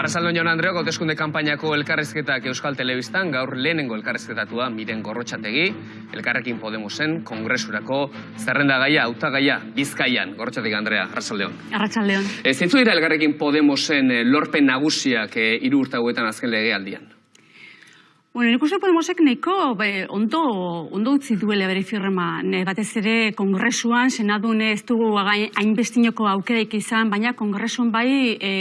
Arrazaldon Jon Andreok, hauteskunde kanpainako elkarrezketak Euskal Telebistan, gaur lehenengo elkarrezketatua miren gorrotxategi, elkarrekin Podemosen, kongresurako zerrendagaia, hautagaia, bizkaian, gorrotxategi Andrea, Arrazaldeon. Arratsaldeon. Ez zintzu dira elkarrekin Podemosen eh, lorpen nagusiak eh, hiru urte hauetan azken legealdian? Bueno, nik uste Podemosek nahiko be, ondo, ondo utzi duela bere firma. Ne, batez ere kongresuan, senadun ez dugu hainbestinoko aukeraik izan, baina kongresuan bai e,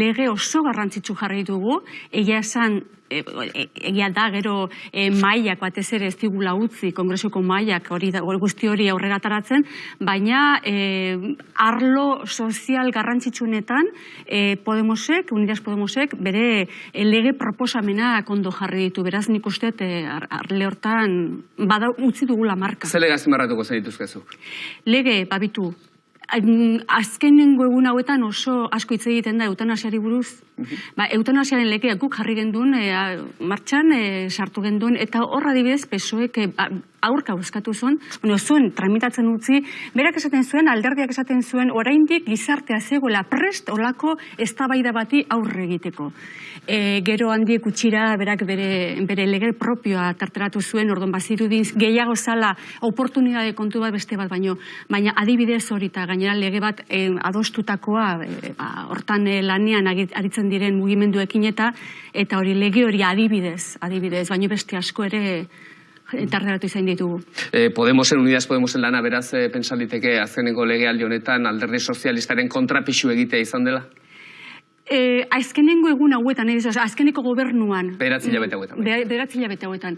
lege oso garrantzitsu jarri dugu. Egia esan, egia da gero e, mailak batez ere ez digula utzi, kongresuko mailak hori guzti hori aurrera ataratzen, baina e, arlo sozial garrantzitsunetan e, Podemosek, Unidas Podemosek, bere e, lege proposamenak ondo jarri ditu. Beraz, nik uste e, ar- arle hortan bada utzi dugula marka. Zer lege azpimarratuko zen dituzkezuk? Lege, babitu, azkenengo egun hauetan oso asko hitz egiten da eutanasiari buruz. Ba, eutanasiaren legea guk jarri genduen, e, martxan e, sartu genduen, eta horra adibidez pesoek e, ba, aurka euskatu zuen, bueno, zuen tramitatzen utzi, berak esaten zuen, alderdiak esaten zuen, oraindik gizartea zegoela prest olako eztabaida bati aurre egiteko. E, gero handiek utxira, berak bere, bere lege propioa tarteratu zuen, ordon bazirudin gehiago zala oportunidade kontu bat beste bat baino, baina adibidez hori eta gainera lege bat e, adostutakoa ba, hortan e, lanean agi- aritzen diren mugimenduekin eta eta hori lege hori adibidez, adibidez, baino beste asko ere tarteratu izan ditugu. Eh, Podemosen, Unidas Podemosen lana beraz eh, pentsa liteke azkeneko legealdi honetan alderdi sozialistaren kontrapisu egitea izan dela? E, azkenengo egun hauetan, ez, azkeneko gobernuan. Bederatzi hilabete hauetan, bai. Be- Bederatzi hilabete hauetan.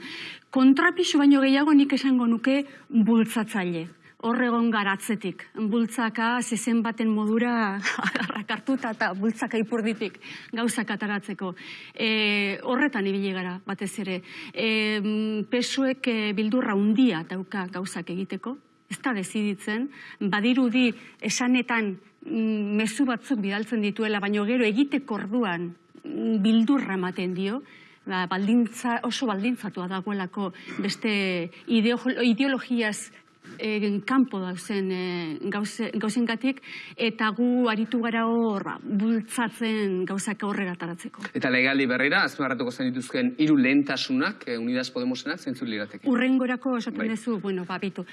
Kontrapisu baino gehiago nik esango nuke bultzatzaile. Horregon garatzetik. Bultzaka zezen baten modura rakartuta eta bultzaka ipurditik gauzak ataratzeko. E, horretan ibili gara, batez ere. E, mm, pesuek e, bildurra undia dauka gauzak egiteko, ez da deziditzen, badirudi esanetan mm, mezu batzuk bidaltzen dituela, baino gero egiteko orduan mm, bildurra ematen dio, ba, baldintza, oso baldintzatua dagoelako beste ideo- ideologiaz eh, kanpo dauzen eh, gauze, gauzengatik, eta gu aritu gara hor ba, bultzatzen gauzak aurrera ataratzeko. Eta legealdi berrira, azpimarratuko zen dituzken hiru lehentasunak, eh, Unidas Podemosenak, zeintzuk lirateke? Urrengorako esaten Bai. duzu, bueno, babitu.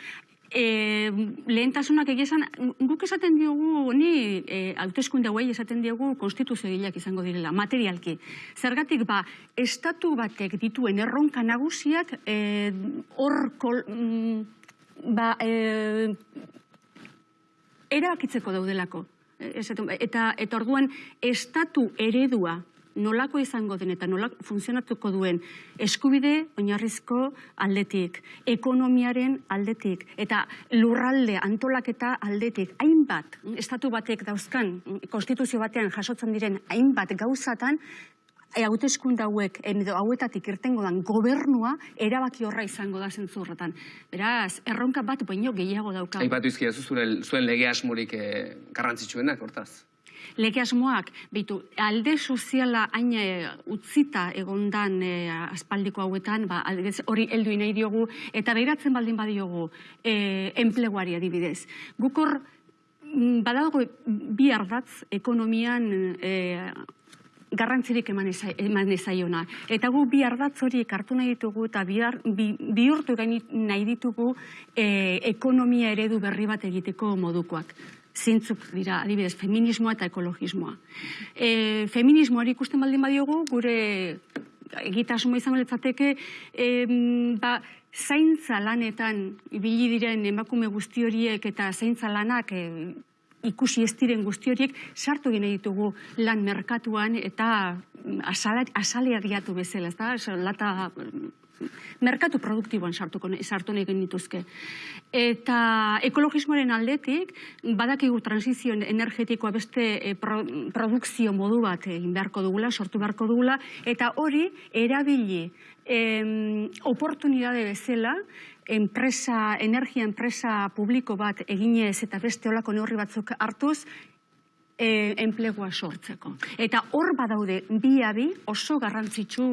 E, lehentasunak egia esan, guk esaten diogu, ni e, hauteskunde hauei esaten diogu konstituzio izango direla, materialki. Zergatik ba, estatu batek dituen erronka nagusiak e, hor kol, mm, ba, e, erabakitzeko daudelako. Eta, eta orduan, estatu eredua nolako izango den eta nola funtzionatuko duen eskubide oinarrizko aldetik, ekonomiaren aldetik, eta lurralde antolaketa aldetik, hainbat, estatu batek dauzkan, konstituzio batean jasotzen diren hainbat gauzatan, hauteskunde hauek edo hauetatik irtengo dan gobernua erabaki horra izango da zentzu horretan. Beraz, erronka bat baino gehiago dauka. Aipatu izkidazu zure, zuen lege asmorik eh, garrantzitsuenak, hortaz. Lege asmoak, bitu, alde soziala hain e, utzita egondan e, aspaldiko hauetan, ba, hori heldu nahi diogu, eta behiratzen baldin badiogu e, enpleguari adibidez. Gukor, mm, badago bi ardatz ekonomian e, garrantzirik eman, eza, eman ezaiona. Eta gu bi ardatz horiek hartu nahi ditugu eta bihar, bi, bihurtu nahi ditugu e, ekonomia eredu berri bat egiteko modukoak. Zintzuk dira, adibidez, feminismoa eta ekologismoa. E, feminismoari ikusten baldin badiogu, gure egitasmoa izango litzateke, em, ba, zaintza lanetan ibili diren emakume guzti horiek eta zaintza lanak e, ikusi ez diren guzti horiek sartu egin ditugu lan merkatuan eta mm, asala- asalariatu bezala, ez da? Lata merkatu produktiboan sartuko sartu nahi genituzke. Eta ekologismoaren aldetik, badakigu transizio energetikoa beste e, pro, produkzio modu bat egin beharko dugula, sortu beharko dugula, eta hori erabili em, oportunidade bezala, enpresa, energia enpresa publiko bat eginez eta beste olako neurri batzuk hartuz, e, enplegua sortzeko. Eta hor badaude bi abi oso garrantzitsu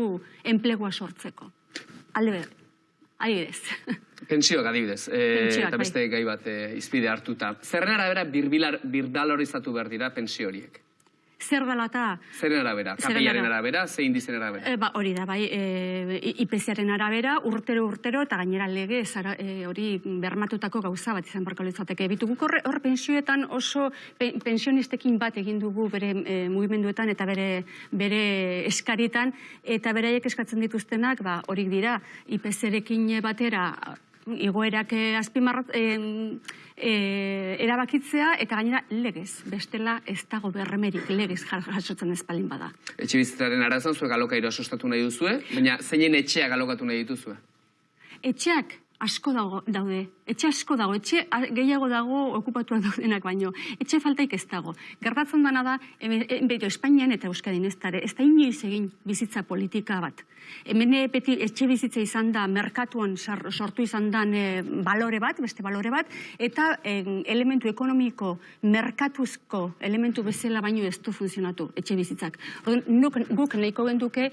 enplegua sortzeko. Alde ber, adibidez. Pentsioak adibidez, e, Pentsioak, eta beste gai bat e, izpide hartuta. Zerren arabera birbilar, birdalorizatu behar dira pensio horiek? Zer dela eta Zeren arabera? KPIaren arabera. arabera, ze indizen arabera? E, ba, hori da, bai, e, IPCaren arabera, urtero urtero, eta gainera lege, zara, e, hori bermatutako gauza bat izan barko litzateke. Bitu guk horre, hor pensioetan oso pe, pensionistekin bat egin dugu bere e, mugimenduetan eta bere, bere eskaritan, eta beraiek eskatzen dituztenak, ba, horik dira, IPCarekin batera, igoerak azpimarrat, eh, eh, erabakitzea eta gainera legez, bestela ez dago berremerik legez jasotzen ez baldin bada. Etxe bizitzaren arazan zuek alokairoa sustatu nahi duzue, baina zeinen etxeak alokatu nahi dituzue? Etxeak asko dago, daude, etxe asko dago, etxe gehiago dago okupatuak daudenak baino, etxe faltaik ez dago. Gertatzen dana da, hemen- e, beto, Espainian eta Euskadin ez dara, ez da inoiz egin bizitza politika bat. Hemen eh, beti etxe bizitza izan da, merkatuan sortu izan dan eh, balore bat, beste balore bat, eta eh, elementu ekonomiko, merkatuzko elementu bezala baino ez du funtzionatu etxe bizitzak. Orduan, guk nahiko genduke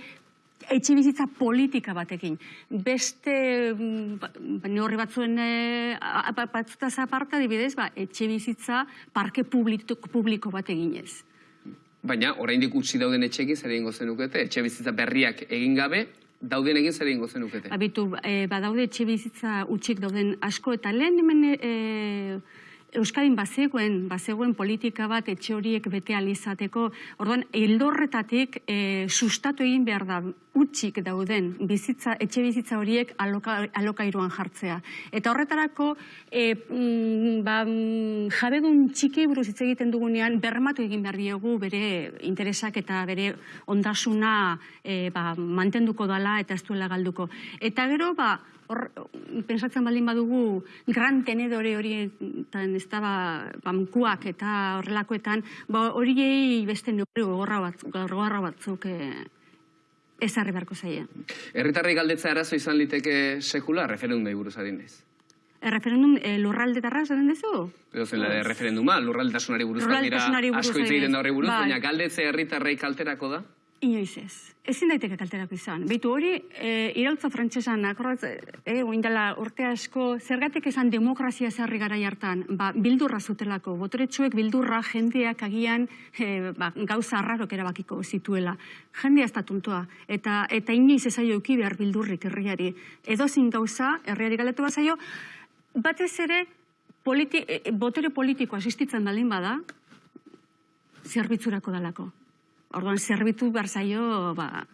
etxe bizitza politika batekin. Beste mm, ba- ba, neurri batzuen e, batzutaz aparte, adibidez, ba, etxe bizitza parke publiko, publiko bat eginez. Baina, oraindik utzi dauden etxekin zer egingo zenukete, etxe bizitza berriak egin gabe, dauden egin zer egingo zenukete. Abitu, e, badaude etxe bizitza utxik dauden asko, eta lehen hemen e, Euskadin bazegoen, bazegoen politika bat etxe horiek bete alizateko, orduan, hildorretatik e, sustatu egin behar da utxik dauden bizitza, etxe bizitza horiek aloka, alokairuan jartzea. Eta horretarako, e, mm, ba, mm, jabedun txiki buruz hitz egiten dugunean, bermatu egin behar diegu bere interesak eta bere ondasuna e, ba, mantenduko dala eta ez duela galduko. Eta gero, ba, hor, pensatzen baldin badugu, gran tenedore horietan, ez da, ba, bankuak eta horrelakoetan, ba, horiei beste neurri gogorra bat, gogorra batzuk e, ezarri beharko zaie. Herritarrei galdetza arazo izan liteke sekula, referendumei buruz adinez. Erreferendum e, lurralde tarra esaten duzu? Edo zen la referenduma, lurraldetasunari buruz dira asko hitz egiten da horri buruz, bai. baina galdetze herritarrei kalterako da. Inoiz ez. Ezin daiteke kalterako izan. Beitu hori, e, irautza frantsesan, akorrat, e, oindala urte asko, zergatik esan demokrazia zerri gara hartan, ba, bildurra zutelako, botoretsuek bildurra jendeak agian e, ba, gauza arrarok erabakiko zituela. Jendea ez da tontoa, eta, eta inoiz ez zaio euki behar bildurrik herriari. Edozin gauza, herriari galetu bat zaio, batez ere, politi, e, botere politiko asistitzen baldin bada, zerbitzurako dalako. Orduan, zerbitu behar zaio, ba,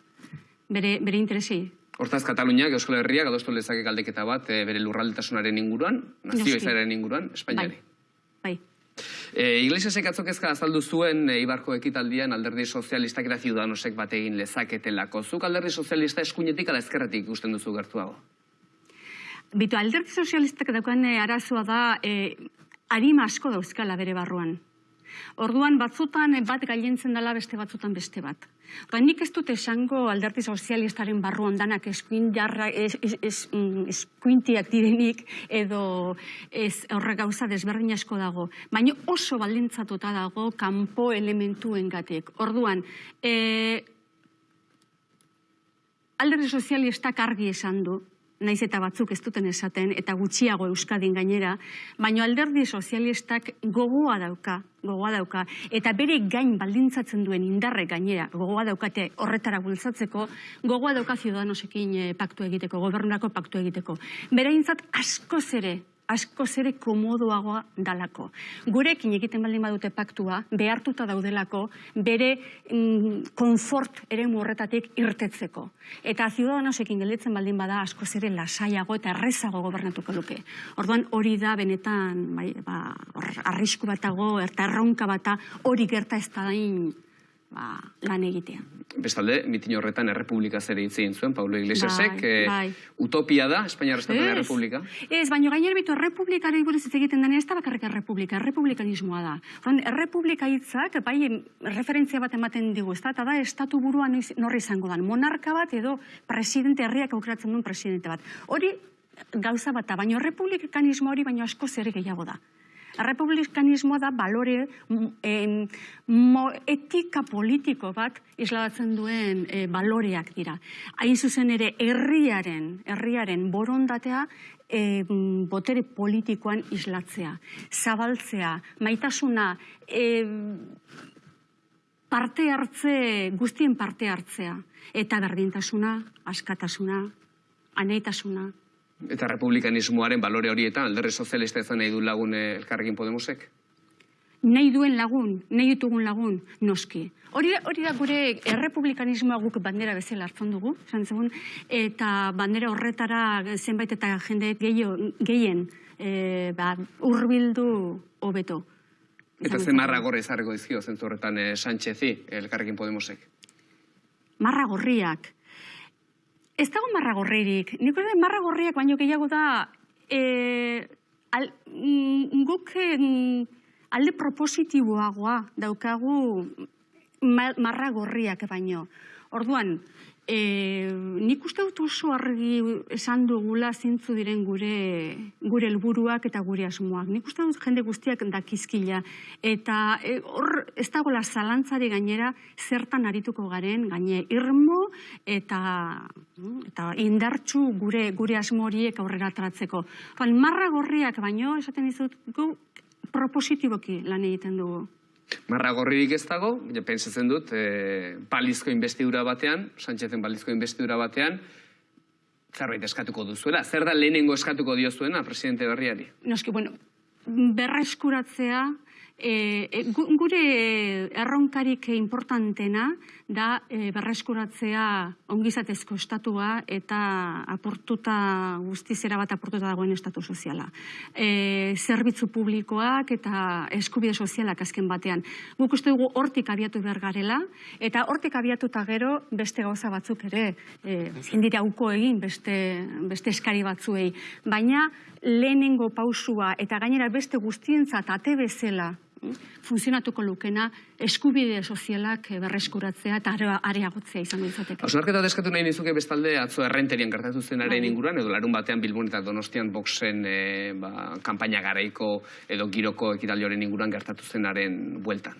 bere, bere interesi. Hortaz, Kataluniak, Euskal Herriak, adostu lezake galdeketa bat eh, bere lurraldetasunaren inguruan, nazio izaren inguruan, Espainiari. Bai. E, Iglesiasek atzok ezka azaldu zuen e, Ibarko ekitaldian alderdi sozialistak eta ciudadanosek bat egin lezaketelako. Zuk alderdi sozialista eskuinetik ala ezkerretik ikusten duzu gertuago. Bitu, alderdi sozialistak daukan eh, arazoa da, eh, arima asko dauzkala bere barruan. Orduan batzutan bat gailentzen dela beste batzutan beste bat. Ba, nik ez dut esango alderdi sozialistaren barruan danak eskuindarra, es, es, es, mm, eskuintiak direnik edo ez horre gauza desberdin asko dago. Baina oso baldintzatuta dago kanpo elementuengatik. Orduan, eh, alderdi sozialistak argi esan du, naiz eta batzuk ez duten esaten, eta gutxiago Euskadin gainera, baino alderdi sozialistak gogoa dauka, gogoa dauka, eta bere gain baldintzatzen duen indarre gainera, gogoa daukate horretara bultzatzeko, gogoa dauka ciudadanosekin eh, paktu egiteko, gobernurako paktu egiteko. Bereintzat askoz ere, asko zere komodoagoa dalako. Gurekin egiten baldin badute paktua, behartuta daudelako, bere mm, konfort ere horretatik irtetzeko. Eta ciudadanosekin gelditzen baldin bada asko zere lasaiago eta errezago gobernatuko luke. Orduan hori da benetan bai, ba, arrisku batago, eta erronka bata hori gerta ez da ba, lan egitea. Bestalde, mitin horretan errepublika ere hitz egin zuen, Paulo Iglesiasek, Bai, bai. utopia da, Espainia Estatuaren Ez. errepublika. Ez, baina gainer bitu errepublikari buruz hitz egiten denean ez da bakarrik errepublika, errepublikanismoa da. Orduan, errepublika hitzak bai referentzia bat ematen digu, ez da, eta da estatu buruan noiz- norri izango dan. Monarka bat edo presidente herriak aukeratzen duen presidente bat. Hori gauza bat da, baina errepublikanismo hori baino asko zer gehiago da. Errepublikanismoa da balore m- em, mo, etika politiko bat isladatzen duen e, baloreak dira. Hain zuzen ere herriaren, herriaren borondatea e, botere politikoan islatzea, zabaltzea, maitasuna, e, parte hartze, guztien parte hartzea. Eta berdintasuna, askatasuna, aneitasuna. Eta republikanismoaren balore horietan, alderri sozialista ezan nahi du lagun eh, elkarrekin Podemosek? nahi duen lagun, nahi ditugun lagun, noski. Hori, hori da gure errepublikanismoa guk bandera bezala hartzen dugu, esan zegoen, eta bandera horretara zenbait eta jende gehiago- gehien e, ba, urbildu hobeto. Eta ze marra gorra izarreko dizkio zentzu horretan eh, Sánchezi elkarrekin Podemosek? Marra gorriak. Ez dago marra gorririk. Nik uste dut marra gorriak baino gehiago da e, al, mm, guk mm, alde propositiboagoa daukagu ma- marra gorriak baino. Orduan, e, nik uste dut oso argi esan dugula zintzu diren gure gure helburuak eta gure asmoak. Nik uste dut jende guztiak dakizkila eta e, hor ez dagoela zalantzari gainera zertan arituko garen gaine irmo eta eta indartsu gure gure asmo horiek aurrera atratzeko. Orduan, marra gorriak baino esaten dizut gu propositiboki lan egiten dugu. Marra gorririk ez dago, ja, pentsatzen dut, e, balizko investidura batean, Sánchezen balizko investidura batean, zerbait eskatuko duzuela. Zer da lehenengo eskatuko diozuena presidente berriari? Noski, bueno, berreskuratzea, e, e, gu- gure erronkarik importantena da e, berreskuratzea ongizatezko estatua eta aportuta guztizera bat aportuta dagoen estatu soziala. E, zerbitzu publikoak eta eskubide sozialak azken batean. Guk uste dugu hortik abiatu behar garela, eta hortik abiatuta gero beste gauza batzuk ere e, ezin dira uko egin beste, beste eskari batzuei. Baina lehenengo pausua eta gainera beste guztientzat ate bezala funtzionatuko lukena eskubide sozialak eh, berreskuratzea eta are- areagotzea izango izateke. Hausnarketa deskatu nahi nizuke bestalde atzo errenterian gertatu zenaren Bai. inguruan, edo larun batean Bilbon eta Donostian boxen e, ba, kanpaina garaiko edo giroko ekitaldi horren inguruan gertatu zenaren bueltan.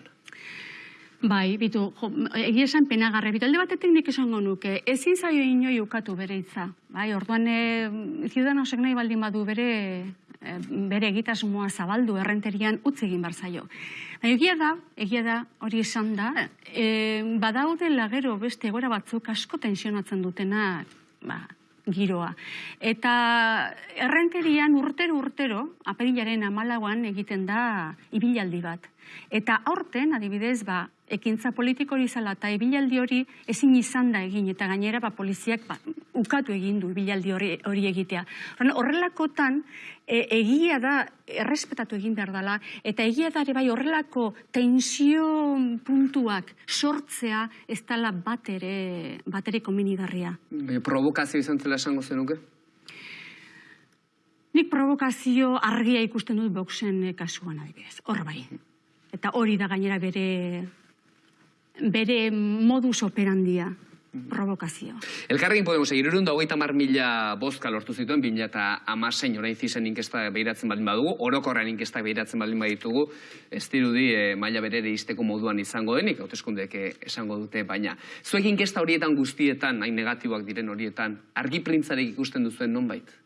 Bai, bitu, jo, egia esan penagarre, bitu, alde batetik nik esango nuke, ezin zaio inoi ukatu bere hitza. Bai, orduan, e, ciudadanosek nahi baldin badu bere, bere egitasmoa zabaldu errenterian utzi egin bar zaio. Baina egia da, egia da, hori esan da, e, badaudela gero beste egora batzuk asko tensionatzen dutena, ba, giroa. Eta errenterian urtero urtero, apirilaren amalauan egiten da ibilaldi bat. Eta aurten, adibidez, ba, ekintza politiko hori zala eta ibilaldi hori ezin izan da egin, eta gainera ba, poliziak ba, ukatu egin du ibilaldi hori, hori egitea. Horren, horrelakotan, e, egia da, errespetatu egin behar dela, eta egia da ere bai horrelako tensio puntuak sortzea ez dela bat ere, bat ere komenigarria. Baina provokazio izan zela esango zenuke? Nik provokazio argia ikusten dut boxen kasuan adibidez. Hor bai. Eta hori da gainera bere bere modus operandia provokazio. Elkarrekin Podemos da hogeita mar mila bozka lortu zituen, bimila eta amasein orain zizen inkesta behiratzen baldin badugu, orokorran inkesta behiratzen baldin baditugu, ez dirudi e, maila berere izteko moduan izango denik, hauteskundek eh, esango dute, baina zuek inkesta horietan guztietan, hain negatiboak diren horietan, argi printzarek ikusten duzuen nonbait?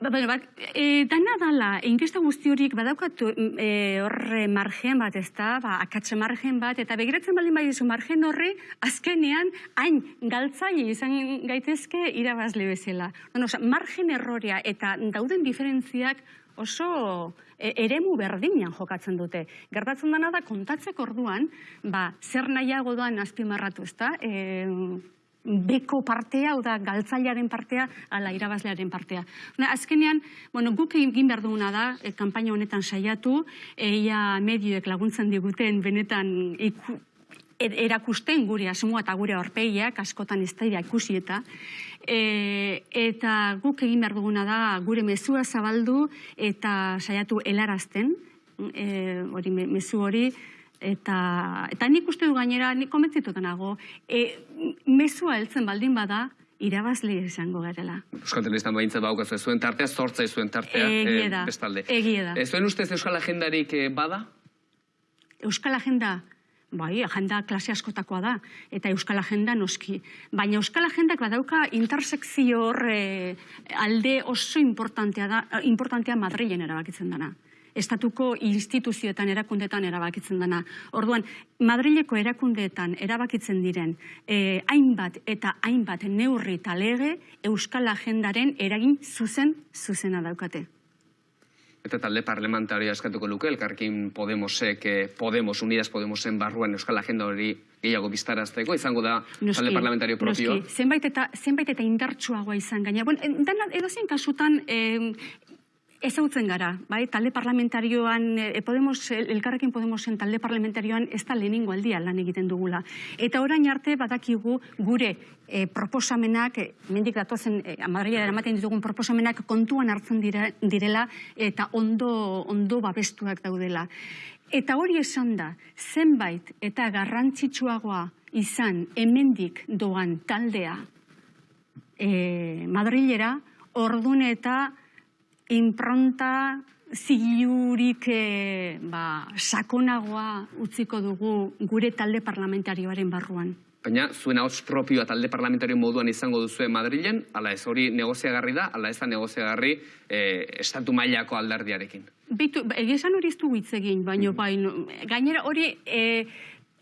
Ba, bueno, ba, e, dana dala, inkesta guzti horiek badaukatu e, horre margen bat, ez da, ba, akatze margen bat, eta begiratzen baldin badizu margen horre, azkenean, hain galtzaile izan gaitezke irabazle bezala. Bueno, oza, margen errorea eta dauden diferentziak oso e, eremu berdinan jokatzen dute. Gertatzen dena da kontatzeko orduan, ba, zer nahiago doan azpimarratu, ez da? E, beko partea, hau da, galtzailearen partea, ala irabazlearen partea. Na, azkenean, bueno, guk egin behar duguna da, e, kanpaina honetan saiatu, eia medioek laguntzen diguten benetan iku, er- erakusten gure asmoa eta gure aurpegiak, askotan ez da ikusi eta, e, eta guk egin behar duguna da gure mezua zabaldu eta saiatu helarazten, e, hori me- mezu hori, eta, eta nik uste du gainera, nik komentzituta nago, e, mezua heltzen baldin bada, irabazle izango garela. Euskal Telebistan behintzat baukazu ez zuen tartea, sortza zuen tartea, Egia eh, da, bestalde. egia da. Ez zuen ustez Euskal Agendarik eh, bada? Euskal Agenda, bai, agenda klase askotakoa da, eta Euskal Agenda noski. Baina Euskal Agendak badauka intersekzio hor eh, alde oso importantea da, importantea Madrilen erabakitzen dana. Estatuko instituzioetan erakundetan erabakitzen dana. Orduan, Madrileko erakundeetan erabakitzen diren eh, hainbat eta hainbat neurri eta lege Euskal Agendaren eragin zuzen zuzena daukate. Eta talde parlamentaria eskatuko luke, elkarkin Podemosek, eh, Podemos, Unidas Podemosen barruan Euskal Agenda hori gehiago biztarazteko, izango da talde parlamentario propio. Noski, zenbait eta, zenbait eta indartsuagoa izan gaina. Bon, dana, edozein kasutan, eh, Ezagutzen gara, bai, talde parlamentarioan, e, Podemos, elkarrekin Podemosen talde parlamentarioan ez da lehenengo aldia lan egiten dugula. Eta orain arte badakigu gure e, proposamenak, e, mendik datozen, e, amadria eramaten ditugun proposamenak kontuan hartzen dira, direla eta ondo, ondo babestuak daudela. Eta hori esan da, zenbait eta garrantzitsuagoa izan hemendik doan taldea e, Madrilera, ordune eta impronta zilurik e, ba, sakonagoa utziko dugu gure talde parlamentarioaren barruan. Baina, zuen hau propioa talde parlamentario moduan izango duzue Madrilen, ala ez hori negoziagarri da, ala ez da negoziagarri e, estatu mailako aldardiarekin. Bitu, egizan hori ez du egin, baina mm -hmm. gainera hori... E,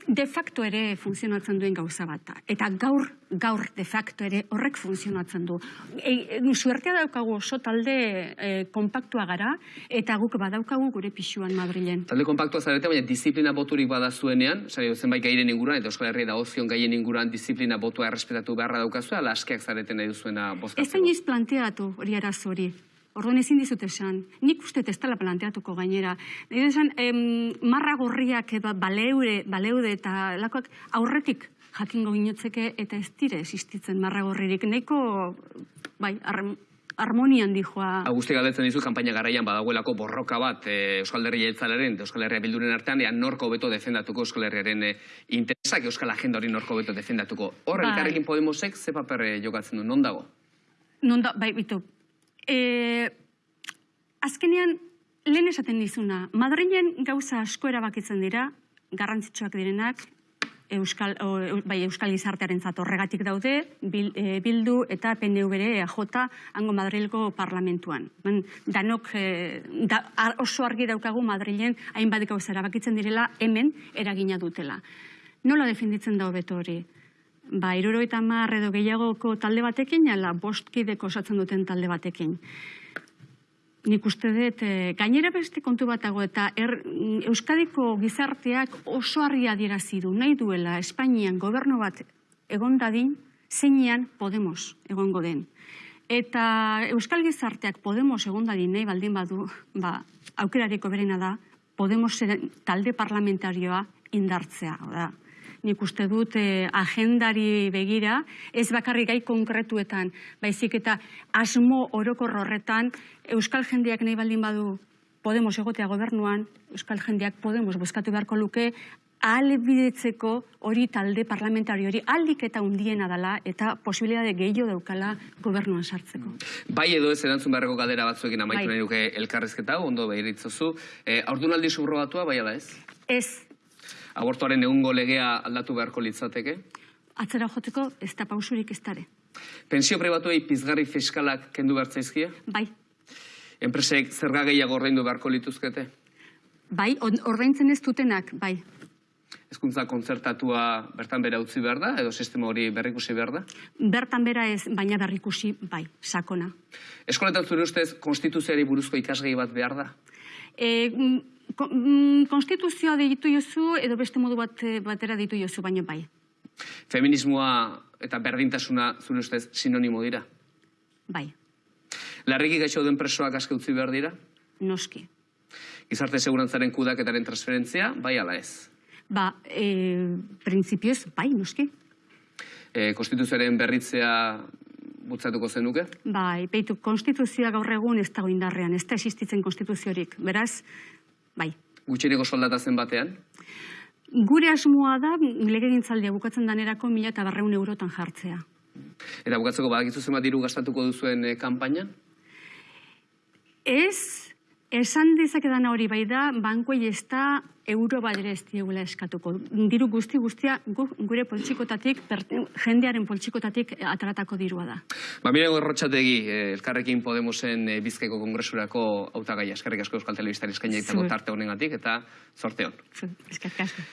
de facto ere funtzionatzen duen gauza bat Eta gaur, gaur de facto ere horrek funtzionatzen du. E, e, suertea daukagu oso talde e, kompaktua gara, eta guk badaukagu gure pixuan Madrilen. Talde kompaktua zarete, baina disiplina boturik bada zuenean, zari zenbait gairen inguruan, eta Euskal Herria da ozion gaien inguruan disiplina botua errespetatu beharra daukazu, ala askeak zareten nahi duzuena bozkatzeko? Ez zainiz planteatu hori arazori. Orduan ezin dizut esan, nik uste ez dela planteatuko gainera. Nire esan, em, marra gorriak eba, baleude, baleude eta lakoak aurretik jakingo ginotzeke eta ez dire existitzen marra gorririk. Neiko, bai, harmonian dijoa. Augusti galdetzen dizu, kampaina garaian badagoelako borroka bat e, Euskal Herria Jeltzalaren, Euskal Herria Bilduren artean, ea norko beto defendatuko Euskal Herriaren e, interesak Euskal Agenda hori norko beto defendatuko. Horre, bai. elkarrekin Podemosek, ze paper e, jokatzen du, non dago? Non da, bai, bitu, E, azkenean, lehen esaten dizuna, Madrilen gauza asko erabakitzen dira, garrantzitsuak direnak, Euskal, o, bai, Euskal Gizartearen horregatik daude, bil, e, bildu eta PNV bere EJ hango Madrilgo parlamentuan. Ben, danok e, da, oso argi daukagu Madrilen hainbat gauza erabakitzen direla hemen eragina dutela. Nola defenditzen da hobeto hori? Ba, iruro eta mar edo gehiagoko talde batekin, ala bostkideko osatzen duten talde batekin. Nik uste dut, e, gainera beste kontu batago eta er, Euskadiko gizarteak oso harria dierazi du, nahi duela Espainian gobernu bat egon dadin, zeinean Podemos egongo den. Eta Euskal gizarteak Podemos egon dadin nahi baldin badu, ba, aukerareko berena da, Podemos talde parlamentarioa indartzea. Da nik uste dut eh, agendari begira, ez bakarri gai konkretuetan, baizik eta asmo orokor horretan, Euskal jendeak nahi baldin badu Podemos egotea gobernuan, Euskal jendeak Podemos bozkatu beharko luke, bidetzeko hori talde parlamentario hori aldik eta undiena dela eta posibilitate gehiago daukala gobernuan sartzeko. Bai edo ez erantzun beharreko galdera batzuekin amaitu bai. nahi duke elkarrezketa, ondo behiritzozu. E, eh, Aurdunaldi subrogatua, bai ala ez? Ez, abortuaren egungo legea aldatu beharko litzateke? Atzera joteko ez da pausurik ez dare. Pensio pribatuei pizgarri fiskalak kendu bertzaizkia? Bai. Enpresek zerga gehiago ordaindu beharko lituzkete? Bai, ordaintzen ez dutenak, bai. Ezkuntza kontzertatua bertan bera utzi behar da, edo sistema hori berrikusi behar da? Bertan bera ez, baina berrikusi, bai, sakona. Eskoletan zure ustez, konstituziari buruzko ikasgei bat behar da? E, konstituzioa ditu jozu edo beste modu bat eh, batera ditu jozu, baino bai. Feminismoa eta berdintasuna zure ustez sinonimo dira? Bai. Larriki gaixo den presoak aske utzi behar dira? Noski. Gizarte segurantzaren kudaketaren transferentzia, bai ala ez? Ba, e, prinsipioz, bai, noski. E, konstituzioaren berritzea butzatuko zenuke? Bai, peitu, konstituzioa gaur egun ez dago indarrean, ez da existitzen konstituziorik. Beraz, bai. Gutxineko soldata zen batean? Gure asmoa da, legegintzaldia bukatzen danerako mila eta barreun eurotan jartzea. Eta bukatzeko badakizu zenbat diru gastatuko duzuen e, kanpainan? Ez, Esan dezakedana hori bai da, bankuei ez da euro bat ere ez diegula eskatuko. Diru guzti guztia gu, gure poltsikotatik, jendearen poltsikotatik ataratako dirua da. Ba, miren gorrotxategi, eh, elkarrekin Podemosen eh, bizkaiko kongresurako hautagaia. Eskerrik asko Euskal Telebistari eskaini Zuek. tarte honengatik eta zorte hon. Eskerrik asko.